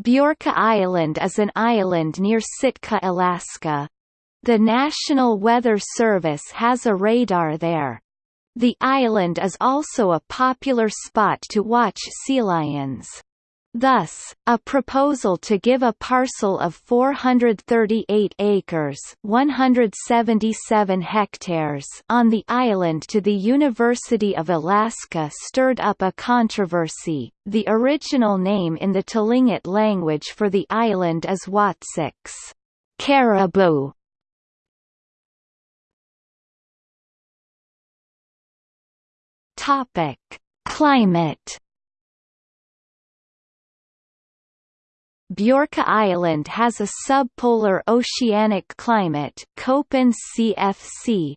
Biorka Island is an island near Sitka, Alaska. The National Weather Service has a radar there. The island is also a popular spot to watch sea lions. Thus, a proposal to give a parcel of 438 acres 177 hectares on the island to the University of Alaska stirred up a controversy. The original name in the Tlingit language for the island is Watsix caribou. Topic: Climate Biorka Island has a subpolar oceanic climate Köppen CFC